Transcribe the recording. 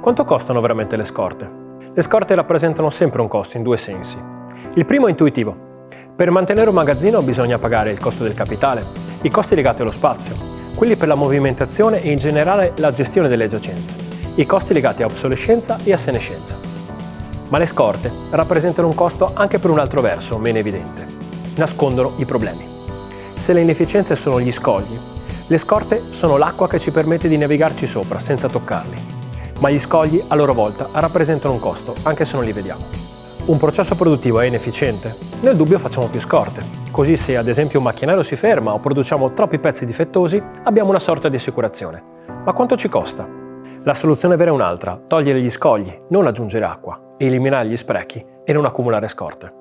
Quanto costano veramente le scorte? Le scorte rappresentano sempre un costo in due sensi. Il primo è intuitivo. Per mantenere un magazzino bisogna pagare il costo del capitale, i costi legati allo spazio, quelli per la movimentazione e in generale la gestione delle giacenze, i costi legati a obsolescenza e a senescenza. Ma le scorte rappresentano un costo anche per un altro verso, meno evidente. Nascondono i problemi. Se le inefficienze sono gli scogli, le scorte sono l'acqua che ci permette di navigarci sopra senza toccarli ma gli scogli a loro volta rappresentano un costo, anche se non li vediamo. Un processo produttivo è inefficiente? Nel dubbio facciamo più scorte, così se ad esempio un macchinario si ferma o produciamo troppi pezzi difettosi abbiamo una sorta di assicurazione. Ma quanto ci costa? La soluzione vera è un'altra, togliere gli scogli, non aggiungere acqua, eliminare gli sprechi e non accumulare scorte.